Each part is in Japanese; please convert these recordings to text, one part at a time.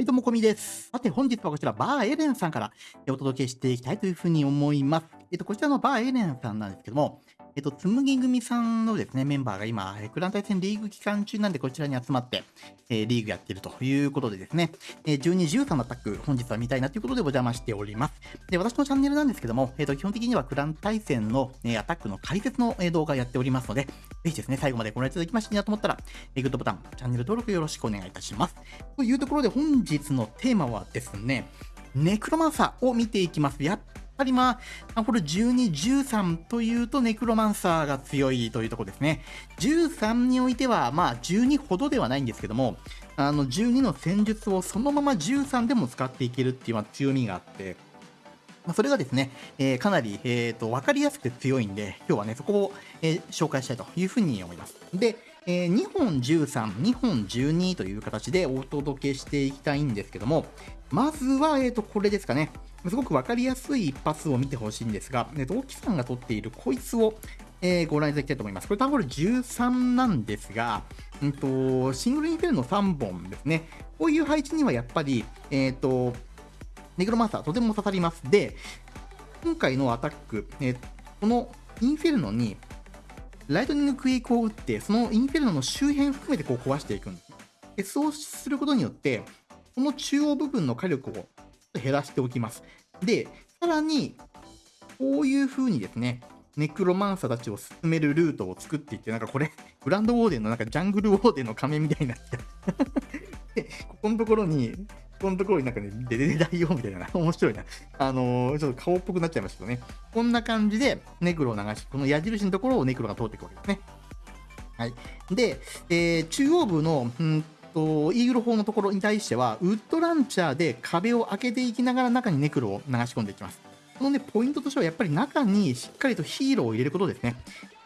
はい、どうもこみです。さて、本日はこちら、バーエレンさんからお届けしていきたいというふうに思います。えっと、こちらのバーエレンさんなんですけども、えっと、つむぎ組さんのですね、メンバーが今、クラン対戦リーグ期間中なんで、こちらに集まって、えーリーグやってるということでですね、えー12、13のアタック、本日は見たいなということでお邪魔しております。で、私のチャンネルなんですけども、えっと、基本的にはクラン対戦の、えーアタックの解説の、えー動画をやっておりますので、ぜひですね、最後までご覧いただきましていいなと思ったら、えーグッドボタン、チャンネル登録よろしくお願いいたします。というところで本日のテーマはですね、ネクロマンサーを見ていきます。やっぱりまあ、これ12、13というとネクロマンサーが強いというとこですね。13においては、まあ12ほどではないんですけども、あの12の戦術をそのまま13でも使っていけるっていうま強みがあって、まそれがですね、えーかなり、えー、と分かりやすくて強いんで、今日はね、そこを、えー紹介したいというふうに思います。で、えー2本13、2本12という形でお届けしていきたいんですけども、まずは、えー、とこれですかね。すごく分かりやすい一発を見てほしいんですが、えーと、沖さんが取っているこいつを、えーご覧いただきたいと思います。これ、タンホール13なんですが、うんと、シングルインフェルノ3本ですね。こういう配置にはやっぱり、えっ、と、ネクロマンサーとても刺さります。で、今回のアタック、えーこのインフェルノにライトニングクエイクを打って、そのインフェルノの周辺含めてこう壊していくんです。でそうすることによって、この中央部分の火力を減らしておきます。で、さらに、こういう風にですね、ネクロマンサーたちを進めるルートを作っていって、なんかこれ、グランドウォーデンのなんかジャングルウォーデンの仮面みたいになってる で、ここのところに、このところになんかね、デデデ大王みたいな、面白いな。あのーちょっと顔っぽくなっちゃいましたけどね。こんな感じで、ネクロを流し、この矢印のところをネクロが通っていくわけですね。はい。で、えー中央部の、うんと、イーグル砲のところに対しては、ウッドランチャーで壁を開けていきながら中にネクロを流し込んでいきます。このね、ポイントとしては、やっぱり中にしっかりとヒーローを入れることですね。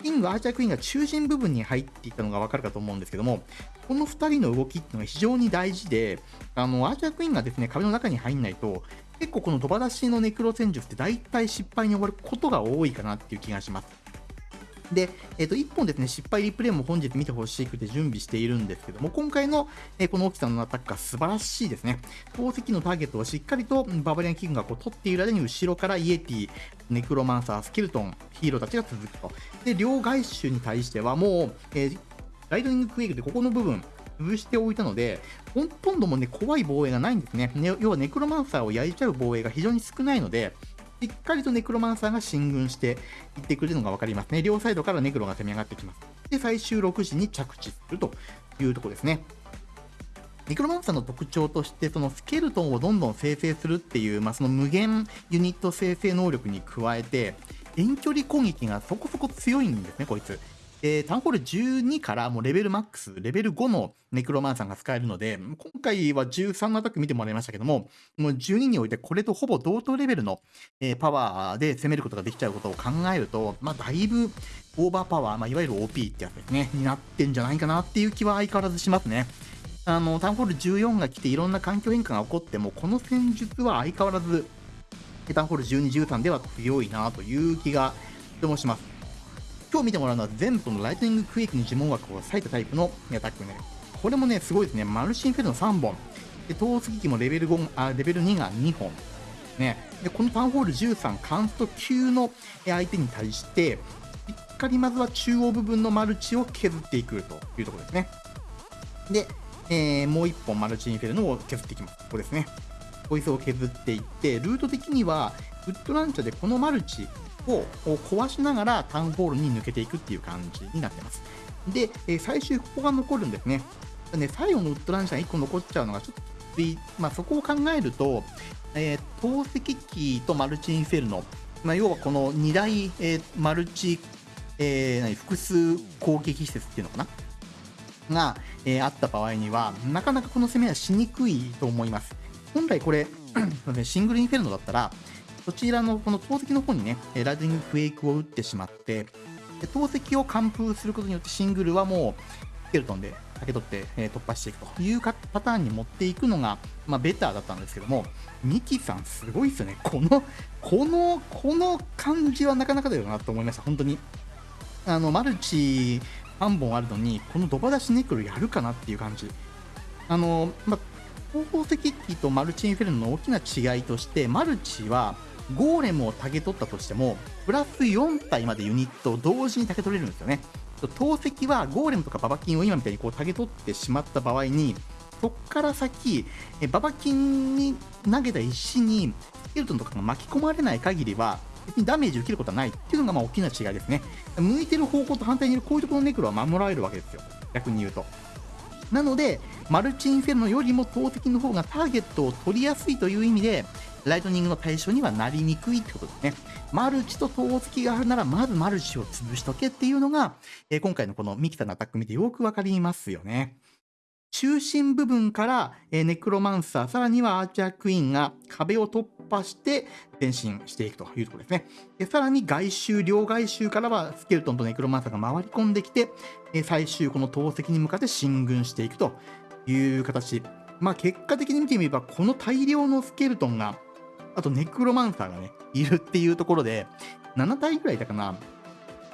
キング、アーチャークイーンが中心部分に入っていったのがわかるかと思うんですけども、この2人の動きっていうのが非常に大事で、あの、アーチャークイーンがですね、壁の中に入んないと、結構この飛ば出しのネクロ戦術って大体失敗に終わることが多いかなっていう気がします。で、えっ、と、1本ですね、失敗リプレイも本日見てほしくて準備しているんですけども、今回の、えーこの沖さのアタックが素晴らしいですね。宝石のターゲットをしっかりとババリアンキングがこう取っている間に後ろからイエティ、ネクロマンサー、スケルトン、ヒーローたちが続くと。で、両外周に対してはもう、えーライトニングクエイクでここの部分、潰しておいたので、ほとんどもうね、怖い防衛がないんですね。ね要はネクロマンサーを焼いちゃう防衛が非常に少ないので、しっかりとネクロマンサーが進軍していってくれるのが分かりますね。両サイドからネクロが攻め上がってきます。で、最終6時に着地するというところですね。ネクロマンサーの特徴として、そのスケルトンをどんどん生成するっていう、まあ、その無限ユニット生成能力に加えて、遠距離攻撃がそこそこ強いんですね、こいつ。で、タウンホール12からもうレベルマックス、レベル5のネクロマンサーが使えるので、今回は13のアタック見てもらいましたけども、もう12においてこれとほぼ同等レベルの、えーパワーで攻めることができちゃうことを考えると、まあ、だいぶオーバーパワー、まあ、いわゆる OP ってやつですね、になってんじゃないかなっていう気は相変わらずしますね。あの、タウンホール14が来ていろんな環境変化が起こっても、この戦術は相変わらず、タウンホール12、13では強いなという気がとてもします。今日見てもらうのは全部のライトニングクエイクに呪文枠を割いたタイプのアタックね。これもね、すごいですね。マルシンフェルノ3本。で、投石機もレベル5あ、レベル2が2本。ね。で、このタウンホール13、カンスト級の相手に対して、しっかりまずは中央部分のマルチを削っていくというところですね。で、えーもう1本マルチインフェルノを削っていきます。ここですね。こいつを削っていって、ルート的には、ウッドランチャーでこのマルチを壊しながらタウンホールに抜けていくっていう感じになってます。で、最終ここが残るんですね。ね最後のウッドランチャー1個残っちゃうのがちょっと、まあ、そこを考えると、えー投石機とマルチインフェルノ、まあ、要はこの2大、えーマルチ、えー何複数攻撃施設っていうのかな？が、えーあった場合には、なかなかこの攻めはしにくいと思います。本来これ、シングルインフェルノだったら、そちらのこの投石の方にね、ライトニングクエイクを打ってしまって、で投石を完封することによってシングルはもう、スケルトンで受け取って、え突破していくというかパターンに持っていくのが、まあ、ベターだったんですけども、ミキさんすごいですよね。この、この、この感じはなかなかだよなと思いました。本当に。あの、マルチ3本あるのに、このドバ出しネクロやるかなっていう感じ。あの、まあ、宝石機とマルチインフェルノの大きな違いとして、マルチはゴーレムをタゲ取ったとしても、プラス4体までユニットを同時にタゲ取れるんですよね。投石はゴーレムとかババキンを今みたいにこうタゲ取ってしまった場合に、そこから先、えババキンに投げた石にスケルトンとかが巻き込まれない限りは、別にダメージ受けることはないっていうのがまあ大きな違いですね。向いてる方向と反対にいるこういうところのネクロは守られるわけですよ。逆に言うと。なので、マルチインフェルノよりも投石の方がターゲットを取りやすいという意味で、ライトニングの対象にはなりにくいってことですね。マルチと投石があるなら、まずマルチを潰しとけっていうのが、えー、今回のこのミキサのアタック見てよくわかりますよね。中心部分から、えネクロマンサー、さらにはアーチャークイーンが壁を突破して前進していくというところですね。でさらに外周、両外周からはスケルトンとネクロマンサーが回り込んできて、え最終この投石に向かって進軍していくという形。まあ結果的に見てみれば、この大量のスケルトンが、あとネクロマンサーがね、いるっていうところで、7体ぐらいいたかな。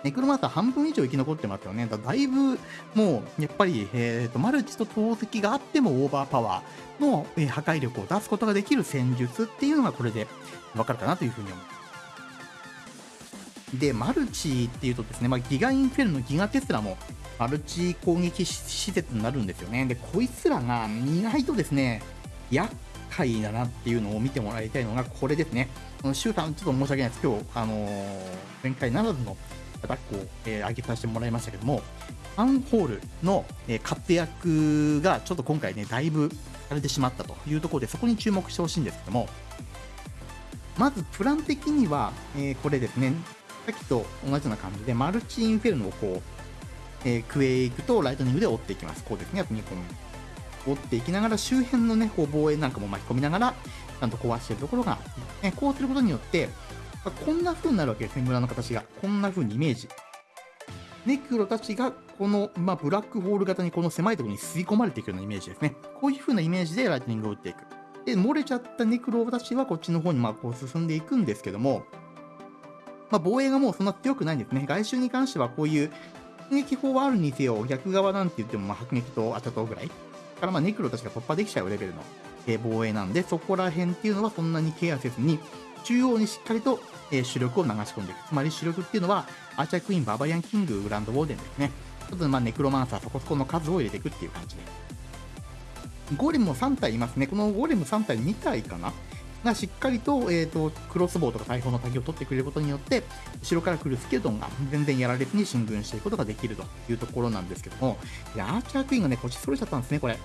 ネクロマスター半分以上生き残ってますよね。だだいぶもうやっぱり、えーと、マルチと投石があってもオーバーパワーの、えー、破壊力を出すことができる戦術っていうのがこれでわかるかなというふうに思います。で、マルチっていうとですね、まあ、ギガインフェルのギガテスラもマルチ攻撃施設になるんですよね。で、こいつらが意外とですね、厄介だなっていうのを見てもらいたいのがこれですね。シューター、ちょっと申し訳ないです。今日、あのー、前回ならずのアタックを、えー、上げさせてもらいましたけども、ファンホールの、えー、活躍がちょっと今回ね、だいぶされてしまったというところで、そこに注目してほしいんですけども、まずプラン的には、えー、これですね、さっきと同じような感じで、マルチインフェルノをこう、えー、クエイクとライトニングで追っていきます。こうですね、あと2個追っていきながら、周辺のね、こう防衛なんかも巻き込みながら、ちゃんと壊してるところが、ね、こうすることによって、こんな風になるわけですね、村の形が。こんな風にイメージ。ネクロたちが、この、まあ、ブラックホール型にこの狭いところに吸い込まれていくようなイメージですね。こういう風なイメージでライトニングを打っていく。で、漏れちゃったネクロたちはこっちの方にまあこう進んでいくんですけども、まあ、防衛がもうそんな強くないんですね。外周に関してはこういう迫撃砲はあるにせよ、逆側なんて言ってもまあ迫撃とアチャトぐらい。からまあネクロたちが突破できちゃうレベルの防衛なんで、そこら辺っていうのはそんなにケアせずに、中央にしっかりと、え主力を流し込んでいく。つまり主力っていうのは、アーチャークイーン、バーバリアンキング、グランドウォーデンですね。ちょっとまあネクロマンサーそこそこの数を入れていくっていう感じで。ゴーレムも3体いますね。このゴーレム3体2体かな？がしっかりと,、えーと、クロスボウとか大砲の滝を取ってくれることによって後ろから来るスケルトンが全然やられずに進軍していくことができるというところなんですけどもやアーチャークイーンがねこっちそれちゃったんですねこれ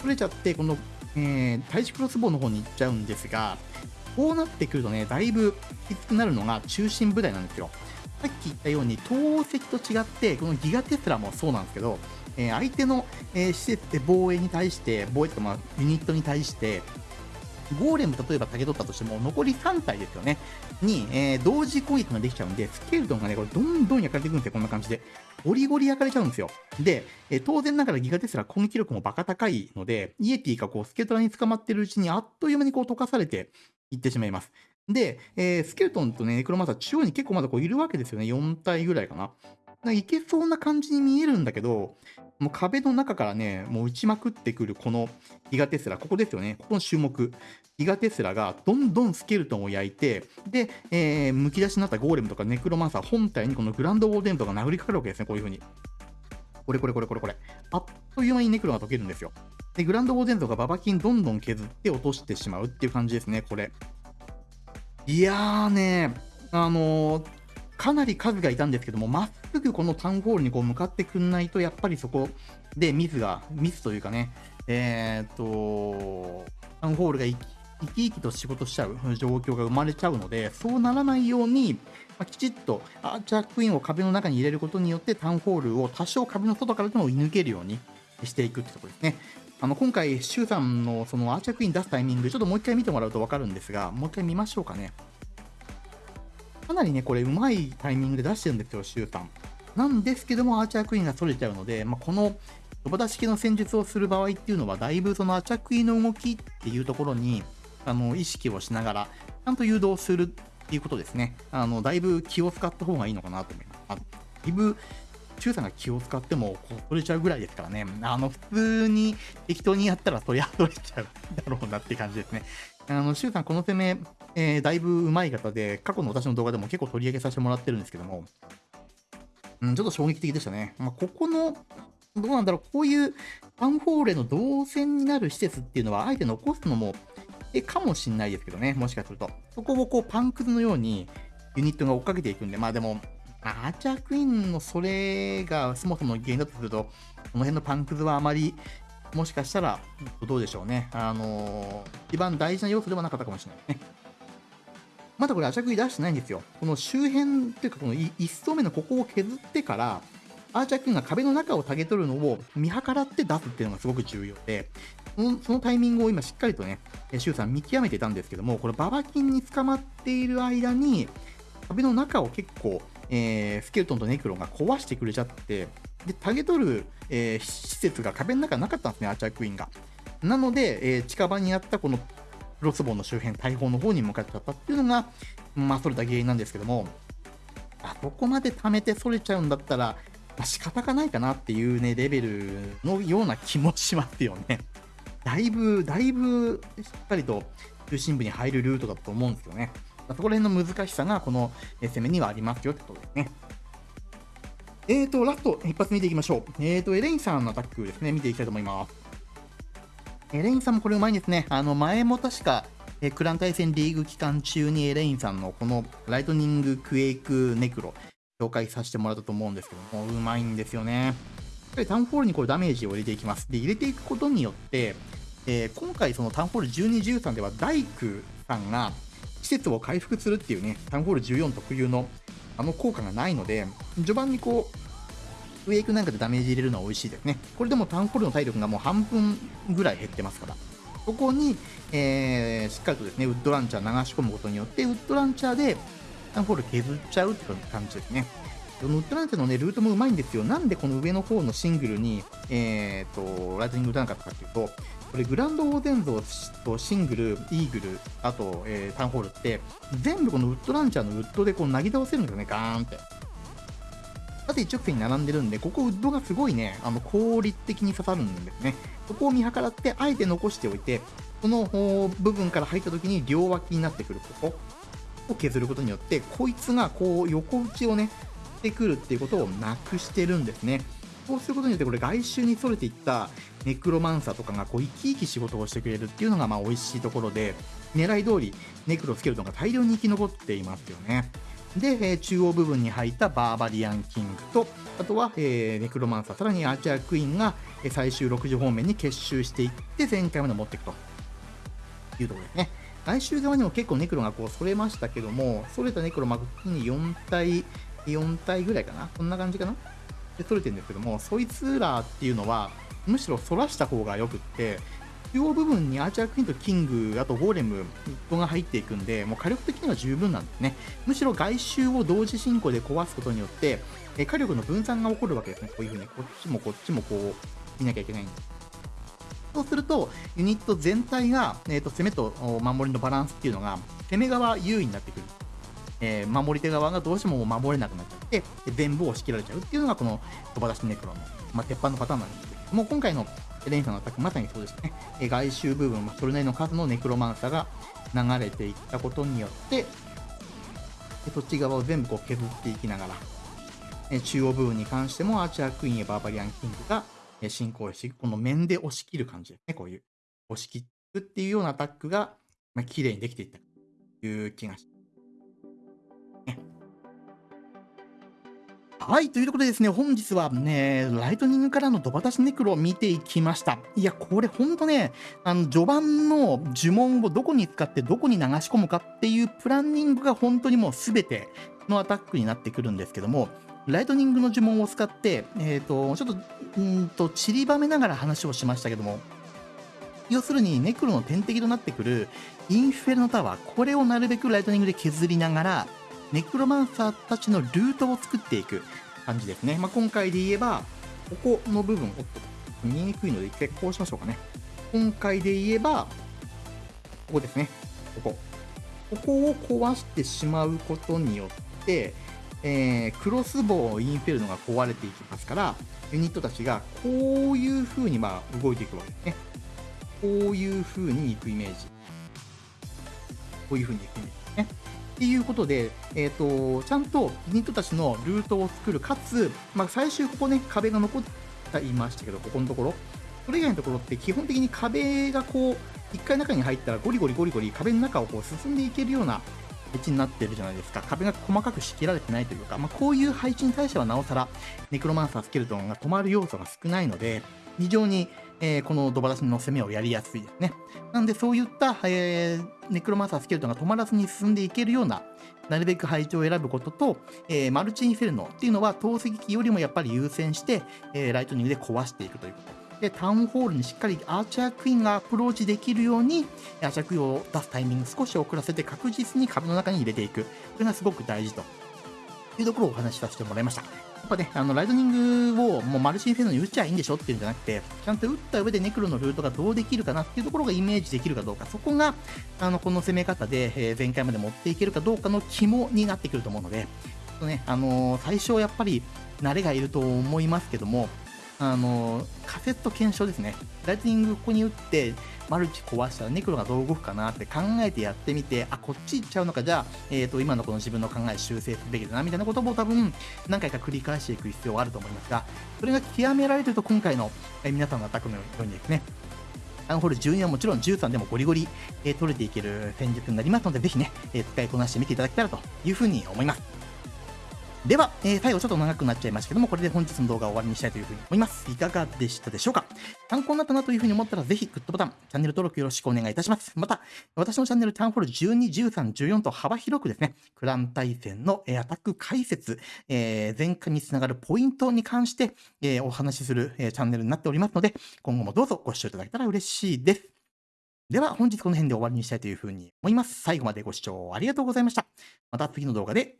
それちゃってこの、えー、対地クロスボウの方に行っちゃうんですがこうなってくるとね、だいぶきつくなるのが中心部隊なんですよ。さっき言ったように、投石と違って、このギガテスラもそうなんですけど、えー、相手の、えー、施設で防衛に対して、防衛とか、まあ、ユニットに対して、ゴーレム例えばけ取ったとしても、残り3体ですよね。に、えー、同時攻撃ができちゃうんで、スケルトンがね、これどんどん焼かれていくんですよ、こんな感じで。ゴリゴリ焼かれちゃうんですよ。で、えー、当然ながらギガテスラ攻撃力もバカ高いので、イエティがこう、スケトラに捕まってるうちにあっという間にこう溶かされていってしまいます。で、えー、スケルトンとね、ネクロマンサー中央に結構まだこういるわけですよね。4体ぐらいかな。いけそうな感じに見えるんだけど、もう壁の中からね、もう打ちまくってくるこのギガテスラ、ここですよね。ここの注目。ギガテスラがどんどんスケルトンを焼いて、で、えー、むき出しになったゴーレムとかネクロマンサー本体にこのグランドウォーデンとか殴りかかるわけですね、こういう風に。これこれこれこれこれ。あっという間にネクロが溶けるんですよ。で、グランドウォーデンとかババキンどんどん削って落としてしまうっていう感じですね、これ。いやーね、あのー、かなり数がいたんですけども、まっすぐこのタウンホールにこう向かってくんないと、やっぱりそこでミスが、ミスというかね、えー、っと、タウンホールが生き生きと仕事しちゃう状況が生まれちゃうので、そうならないように、ま、きちっとアーチャークイーンを壁の中に入れることによって、タウンホールを多少壁の外からでも追い抜けるようにしていくってところですね。あの今回、シュウさんのそのアーチャークイーン出すタイミング、ちょっともう一回見てもらうと分かるんですが、もう一回見ましょうかね。かなりね、これ、うまいタイミングで出してるんですよ、シュウさん。なんですけども、アーチャークイーンが逸れちゃうので、まあ、このロボタ式の戦術をする場合っていうのは、だいぶそのアーチャークイーンの動きっていうところにあの意識をしながら、ちゃんと誘導するっていうことですね。あのだいぶ気を使った方がいいのかなと思います。あだいぶ中さんが気を使ってもこう取れちゃうぐらいですからね。あの、普通に適当にやったらそりゃ取れちゃうだろうなって感じですね。あの、周さん、この攻め、えー、だいぶ上手い方で、過去の私の動画でも結構取り上げさせてもらってるんですけども、うん、ちょっと衝撃的でしたね。まあ、ここの、どうなんだろう、こういうファンフォーレの動線になる施設っていうのは、あえて残すのも、え、かもしんないですけどね、もしかすると。そこをこう、パンクズのように、ユニットが追っかけていくんで、まあでも、アーチャークイーンのそれがそもそも原因だとすると、この辺のパンクズはあまり、もしかしたら、どうでしょうね。あのー、一番大事な要素ではなかったかもしれないですね。まだこれ、アーチャークイーン出してないんですよ。この周辺っていうか、この1層目のここを削ってから、アーチャークイーンが壁の中をタゲ取るのを見計らって出すっていうのがすごく重要で、そのタイミングを今しっかりとね、シュウさん見極めてたんですけども、これババキンに捕まっている間に、壁の中を結構えー、スケルトンとネクロンが壊してくれちゃって、で、タゲ取る、えー、施設が壁の中なかったんですね、アーチャークイーンが。なので、えー、近場にあったこのロスボウの周辺、大砲の方に向かっちゃったっていうのが、まあ、それた原因なんですけども、あそこまで貯めてそれちゃうんだったら、まあ、仕方がないかなっていうね、レベルのような気もしますよね。だいぶ、だいぶしっかりと中心部に入るルートだと思うんですけどね。そこら辺の難しさがこの攻めにはありますよってことですね。えーと、ラスト、一発見ていきましょう。えーと、エレインさんのアタックですね、見ていきたいと思います。エレインさんもこれうまいんですね。あの、前も確か、えクラン対戦リーグ期間中にエレインさんのこのライトニングクエイクネクロ、紹介させてもらったと思うんですけども、うまいんですよね。やっぱりタウンホールにこれダメージを入れていきます。で、入れていくことによって、えー、今回そのタウンホール12、13では大工さんが施設を回復するっていうね、タウンホール14特有のあの効果がないので、序盤にこう、ウェイクなんかでダメージ入れるのは美味しいですね。これでもタウンホールの体力がもう半分ぐらい減ってますから。ここに、えー、しっかりとですね、ウッドランチャー流し込むことによって、ウッドランチャーでタウンホール削っちゃうって感じですね。ウッドランチャーのね、ルートもうまいんですよ。なんでこの上の方のシングルに、えーと、ライトニング打たなかったかっていうと、これグランドオーデン像とシングル、イーグル、あと、えー、タウンホールって、全部このウッドランチャーのウッドでこう投げ倒せるんですよね、ガーンって。縦一直線に並んでるんで、ここウッドがすごいね、あの効率的に刺さるんですね。そこを見計らって、あえて残しておいて、この部分から入った時に両脇になってくるここを削ることによって、こいつがこう横打ちをね、してくるっていうことをなくしてるんですね。そうすることによって、これ外周にそれていったネクロマンサーとかがこう生き生き仕事をしてくれるっていうのがまあ美味しいところで、狙い通りネクロスケルトンが大量に生き残っていますよね。で、え、中央部分に入ったバーバリアンキングと、あとは、え、ネクロマンサー、さらにアーチャークイーンが、最終6時方面に結集していって、前回まで持っていくと。いうところですね。来週側にも結構ネクロがこうそれましたけども、それたネクロ、まあ、に4体、4体ぐらいかな。こんな感じかな。で、取れてるんですけども、そいつらっていうのは、むしろ反らした方がよくって、中央部分にアーチャークイーンとキング、あとゴーレム、ッが入っていくんで、もう火力的には十分なんですね。むしろ外周を同時進行で壊すことによって、え火力の分散が起こるわけですね。こういう風に、こっちもこっちもこう、見なきゃいけないんです。そうすると、ユニット全体が、えーと、攻めと守りのバランスっていうのが、攻め側優位になってくる。えー、守り手側がどうしても守れなくなっちゃって、全部押し切られちゃうっていうのが、この飛ば出しネクロの、まあ、鉄板のパターンなんですけども、今回のレンさんのアタック、まさにそうですね。え、外周部分、まあ、それなりの数のネクロマンサーが流れていったことによって、そっち側を全部こう削っていきながら、え中央部分に関してもアーチャークイーンやバーバリアンキングが進行して、この面で押し切る感じですね。こういう押し切るっていうようなアタックが、まあ、綺麗にできていったという気がします。はい、ということでですね、本日はね、ライトニングからのドバタシネクロを見ていきました。いや、これほんとね、あの、序盤の呪文をどこに使ってどこに流し込むかっていうプランニングが本当にもう全てのアタックになってくるんですけども、ライトニングの呪文を使って、えっ、ー、と、ちょっと、んと、散りばめながら話をしましたけども、要するにネクロの天敵となってくるインフェルノタワー、これをなるべくライトニングで削りながら、ネクロマンサーたちのルートを作っていく感じですね。まあ、今回で言えば、ここの部分、おっと、見えにくいので一回こうしましょうかね。今回で言えば、ここですね。ここ。ここを壊してしまうことによって、えー、クロスボウインフェルノが壊れていきますから、ユニットたちがこういう風にまあ動いていくわけですね。こういう風に行くイメージ。こういう風に行くイメージですね。っていうことで、え、ー、と、ちゃんとユニットたちのルートを作る、かつ、まあ、最終ここね、壁が残っていましたけど、ここのところ。それ以外のところって基本的に壁がこう、一回中に入ったらゴリゴリゴリゴリ壁の中をこう進んでいけるような配置になってるじゃないですか。壁が細かく仕切られてないというか、まあ、こういう配置に対してはなおさら、ネクロマンサースケルトンが止まる要素が少ないので、非常に、えー、このドバラシの攻めをやりやすいですね。なんでそういった、えー、ネクロマンサースケルトンが止まらずに進んでいけるような、なるべく配置を選ぶことと、えー、マルチインフェルノっていうのは投石機よりもやっぱり優先して、えライトニングで壊していくということ。で、タウンホールにしっかりアーチャークイーンがアプローチできるように、アーチャークイーンを出すタイミング少し遅らせて確実に壁の中に入れていく。これがすごく大事というところをお話しさせてもらいました。っぱね、あの、ライトニングをもうマルチインフェルノに打っちゃいいんでしょっていうんじゃなくて、ちゃんと打った上でネクロのルートがどうできるかなっていうところがイメージできるかどうか、そこが、あの、この攻め方で、え、全壊まで持っていけるかどうかの肝になってくると思うので、ちょっとね、あの、最初やっぱり慣れがいると思いますけども、あの、カセット検証ですね。ライトニングここに打って、マルチ壊したらネクロがどう動くかなって考えてやってみて、あ、こっち行っちゃうのか、じゃあ、えっ、ー、と、今のこの自分の考え修正すべきだな、みたいなことも多分、何回か繰り返していく必要があると思いますが、それが極められると今回の、えー、皆さんのアタックのようにですね、タウンホール12はもちろん13でもゴリゴリ、えー、取れていける戦術になりますので、ぜひね、えー、使いこなしてみていただけたらというふうに思います。では、えー、最後ちょっと長くなっちゃいましたけども、これで本日の動画を終わりにしたいというふうに思います。いかがでしたでしょうか？参考になったなというふうに思ったら、ぜひグッドボタン、チャンネル登録よろしくお願いいたします。また、私のチャンネル、タウンホール12、13、14と幅広くですね、クラン対戦のアタック解説、えー、前回につながるポイントに関して、えー、お話しする、えー、チャンネルになっておりますので、今後もどうぞご視聴いただけたら嬉しいです。では、本日この辺で終わりにしたいというふうに思います。最後までご視聴ありがとうございました。また次の動画で